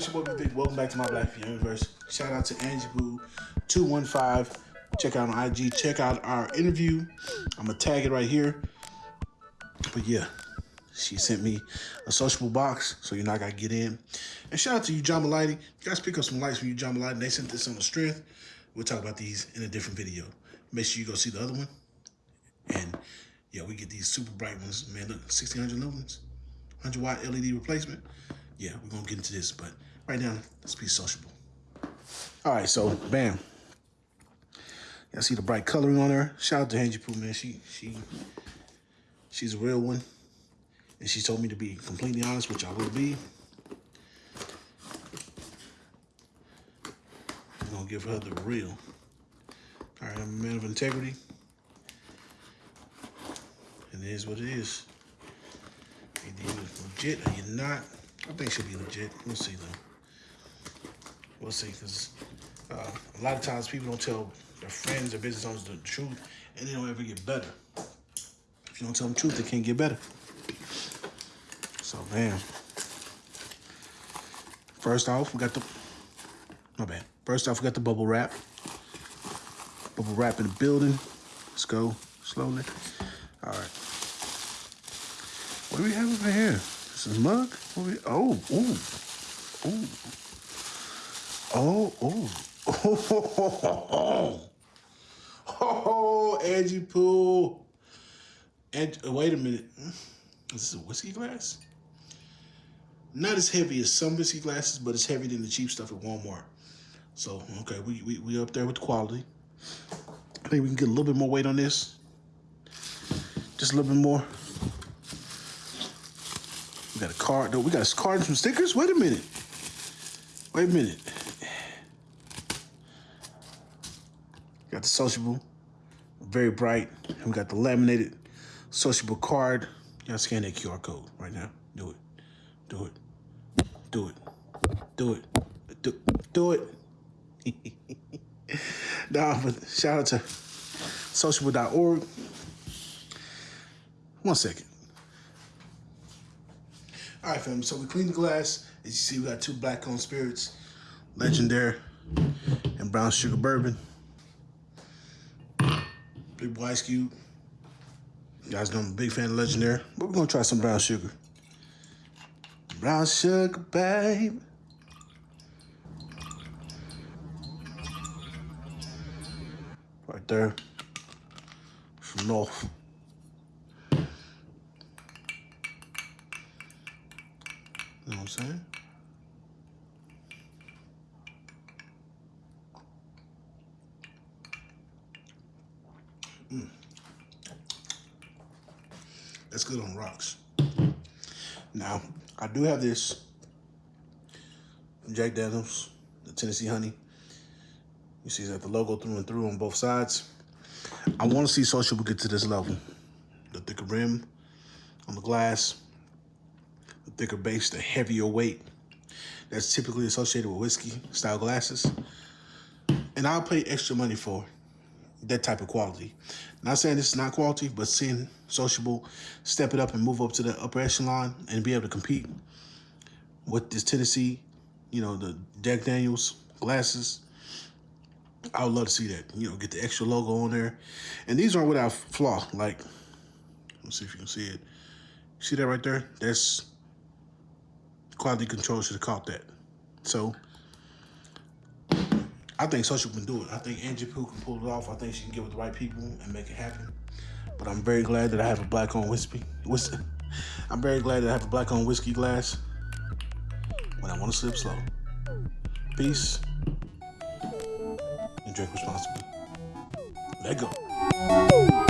to my Black Universe. Shout out to Angie Boo 215. Check out on IG. Check out our interview. I'm gonna tag it right here. But yeah, she sent me a sociable box, so you're not gonna get in. And shout out to you, John Malady. You guys pick up some likes from you, John Malady. They sent this on the strength. We'll talk about these in a different video. Make sure you go see the other one. And yeah, we get these super bright ones. Man, look, 1600 lumens, 100 watt LED replacement. Yeah, we're gonna get into this, but right now, let's be sociable. All right, so bam. Y'all see the bright coloring on her. Shout out to Angie Pooh, man. She she she's a real one. And she told me to be completely honest, which I will be. I'm gonna give her the real. All right, I'm a man of integrity. And it is what it is. Either you're legit or you're not. I think she'll be legit. We'll see though. We'll see, because uh, a lot of times people don't tell their friends or business owners the truth, and they don't ever get better. If you don't tell them the truth, they can't get better. So, man. First off, we got the, my bad. First off, we got the bubble wrap. Bubble wrap in the building. Let's go slowly. All right. What do we have over here? This is mug? What we, oh, ooh, ooh. Oh, oh. Oh, oh, Angie Pooh. And uh, wait a minute. Is this a whiskey glass? Not as heavy as some whiskey glasses, but it's heavier than the cheap stuff at Walmart. So, okay, we, we, we up there with the quality. I think we can get a little bit more weight on this. Just a little bit more. We got a card, though. We got a card and some stickers? Wait a minute. Wait a minute. Got the sociable, very bright. And we got the laminated sociable card. Y'all scan that QR code right now. Do it. Do it. Do it. Do it. Do, do it. nah, but shout out to sociable.org. One second. All right, fam. So we cleaned the glass. As you see, we got two black owned spirits, legendary and brown sugar bourbon. Big boy ice cube. You guys know I'm a big fan of legendary, but we're gonna try some brown sugar. Brown sugar, babe. Right there. North. You know what I'm saying? Mm. That's good on rocks. Now, I do have this Jack Daniels, the Tennessee Honey. You see that the logo through and through on both sides. I want to see Social get to this level. The thicker rim on the glass, thicker base, the heavier weight. That's typically associated with whiskey style glasses. And I'll pay extra money for that type of quality. Not saying this is not quality, but seeing Sociable step it up and move up to the upper echelon and be able to compete with this Tennessee, you know, the Jack Daniels glasses. I would love to see that. You know, get the extra logo on there. And these aren't without flaw. Like, let's see if you can see it. See that right there? That's quality control should have caught that. So I think Social can do it. I think Angie Pooh can pull it off. I think she can get with the right people and make it happen. But I'm very glad that I have a black on whiskey. whiskey. I'm very glad that I have a black on whiskey glass when I want to slip slow. Peace and drink responsibly. Let go.